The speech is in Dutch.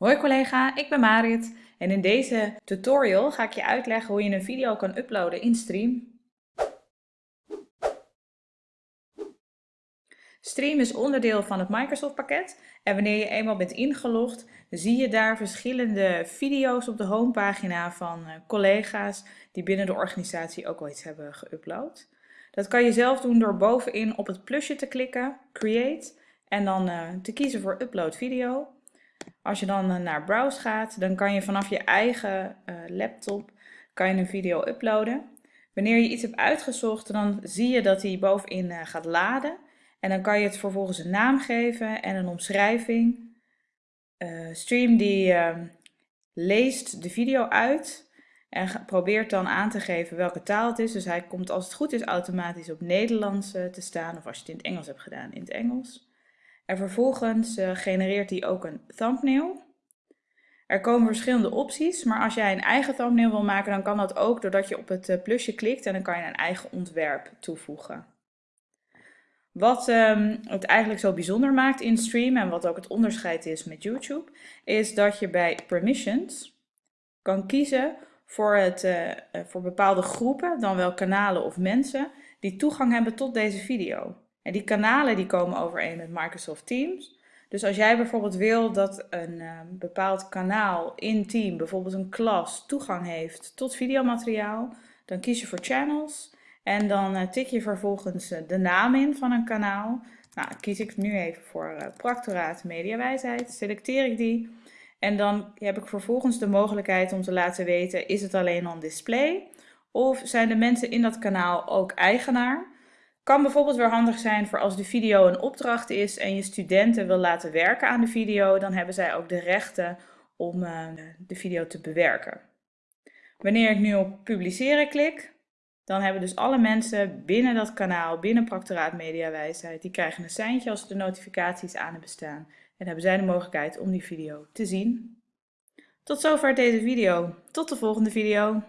Hoi collega, ik ben Marit en in deze tutorial ga ik je uitleggen hoe je een video kan uploaden in Stream. Stream is onderdeel van het Microsoft pakket en wanneer je eenmaal bent ingelogd zie je daar verschillende video's op de homepagina van eh, collega's die binnen de organisatie ook al iets hebben geüpload. Dat kan je zelf doen door bovenin op het plusje te klikken, Create, en dan uh, te kiezen voor Upload Video. Als je dan eh, naar Browse gaat, dan kan je vanaf je eigen uh, laptop kan je een video uploaden. Wanneer je iets hebt uitgezocht, dan zie je dat hij bovenin uh, gaat laden. En dan kan je het vervolgens een naam geven en een omschrijving. Stream die ehm, leest de video uit en probeert dan aan te geven welke taal het is. Dus hij komt als het goed is automatisch op Nederlands te staan. Of als je het in het Engels hebt gedaan, in het Engels. En vervolgens uh, genereert hij ook een thumbnail. Er komen verschillende opties, maar als jij een eigen thumbnail wil maken, dan kan dat ook doordat je op het eh, plusje klikt en dan kan je een eigen ontwerp toevoegen. Wat um, het eigenlijk zo bijzonder maakt in Stream en wat ook het onderscheid is met YouTube, is dat je bij Permissions kan kiezen voor, het, uh, voor bepaalde groepen, dan wel kanalen of mensen, die toegang hebben tot deze video. En die kanalen die komen overeen met Microsoft Teams. Dus als jij bijvoorbeeld wil dat een uh, bepaald kanaal in Team, bijvoorbeeld een klas, toegang heeft tot videomateriaal, dan kies je voor Channels en dan uh, tik je vervolgens uh, de naam in van een kanaal. Nou, kies ik nu even voor Practoraat Mediawijsheid, selecteer ik die en dan heb ik vervolgens de mogelijkheid om te laten weten, is het alleen on display of zijn de mensen in dat kanaal ook eigenaar? Kan bijvoorbeeld weer handig zijn voor als de video een opdracht is en je studenten wil laten werken aan de video, dan hebben zij ook de rechten om uh, de video te bewerken. Wanneer ik nu op publiceren klik, dan hebben dus alle mensen binnen dat kanaal, binnen Practoraat Mediawijsheid, die krijgen een seintje als de notificaties aan hebben staan. En hebben zij de mogelijkheid om die video te zien. Tot zover deze video. Tot de volgende video.